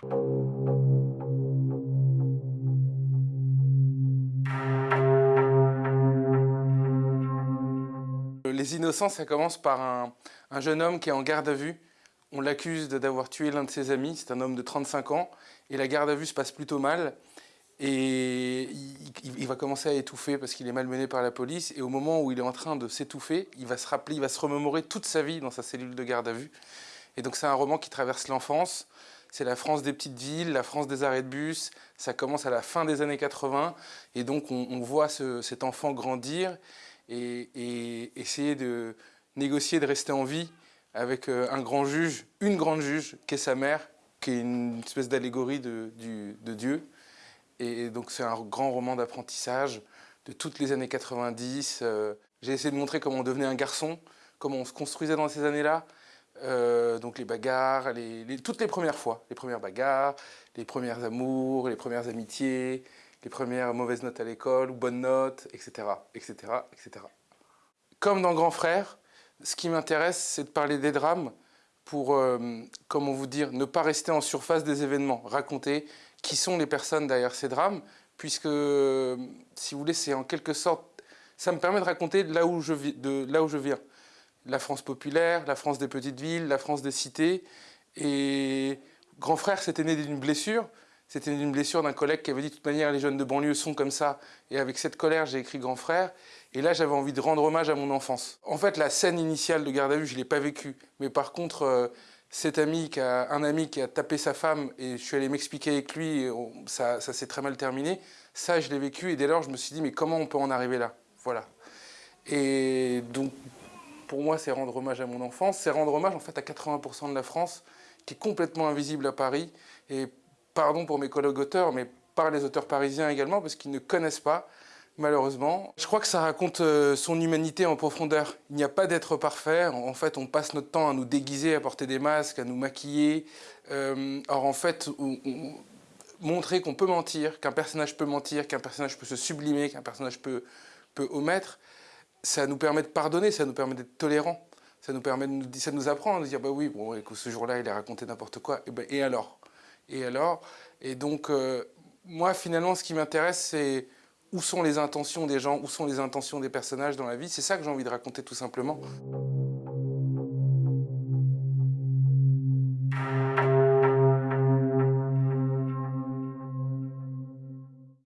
Les innocents, ça commence par un, un jeune homme qui est en garde à vue. On l'accuse d'avoir tué l'un de ses amis, c'est un homme de 35 ans, et la garde à vue se passe plutôt mal. Et il, il va commencer à étouffer parce qu'il est malmené par la police. Et au moment où il est en train de s'étouffer, il va se rappeler, il va se remémorer toute sa vie dans sa cellule de garde à vue. Et donc c'est un roman qui traverse l'enfance. C'est la France des petites villes, la France des arrêts de bus. Ça commence à la fin des années 80. Et donc on, voit ce, cet enfant grandir et, et, essayer de négocier de rester en vie avec euh, un grand juge, une grande juge, qui est sa mère, qui est une espèce d'allégorie de, de Dieu. Et donc c'est un grand roman d'apprentissage de toutes les années 90. Euh, j'ai essayé de montrer comment on devenait un garçon, comment on se construisait dans ces années-là. Euh, donc les bagarres, toutes les premières fois, les premières bagarres, les premières amours, les premières amitiés, les premières mauvaises notes à l'école ou bonnes notes, etc., etc., etc. Comme dans Grand Frère, ce qui m'intéresse, c'est de parler des drames pour, euh, comment vous dire, ne pas rester en surface des événements, raconter qui sont les personnes derrière ces drames, puisque, si vous voulez, c'est en quelque sorte, ça me permet de raconter là où je viens. La France populaire, la France des petites villes, la France des cités. Et Grand Frère, c'était né d'une blessure. C'était d'une blessure d'un collègue qui avait dit de toute manière les jeunes de banlieue sont comme ça. Et avec cette colère, j'ai écrit Grand Frère. Et là, j'avais envie de rendre hommage à mon enfance. En fait, la scène initiale de garde à vue, je ne l'ai pas vécue. Mais par contre, euh, cet ami qui a, un ami qui a tapé sa femme et je suis allé m'expliquer avec lui, ça, ça s'est très mal terminé. Ça, je l'ai vécu et dès lors, je me suis dit, mais comment on peut en arriver là? Voilà. Et donc, pour moi, c'est rendre hommage à mon enfance. C'est rendre hommage, en fait, à 80% de la France qui est complètement invisible à Paris. Et pardon pour mes collègues auteurs, mais par les auteurs parisiens également, parce qu'ils ne connaissent pas malheureusement. Je crois que ça raconte euh, son humanité en profondeur. Il n'y a pas d'être parfait. En fait, on passe notre temps à nous déguiser, à porter des masques, à nous maquiller. Euh, or, en fait, on, on, montrer qu'on peut mentir, qu'un personnage peut mentir, qu'un personnage peut se sublimer, qu'un personnage peut, peut omettre, ça nous permet de pardonner, ça nous permet d'être tolérant. Ça nous permet de nous, ça nous apprend à dire, bah oui, bon, ce jour-là, il a raconté n'importe quoi. Et, ben, et alors? Et alors? Et donc, euh, moi, finalement, ce qui m'intéresse, c'est où sont les intentions des gens, où sont les intentions des personnages dans la vie? C'est ça que j'ai envie de raconter tout simplement.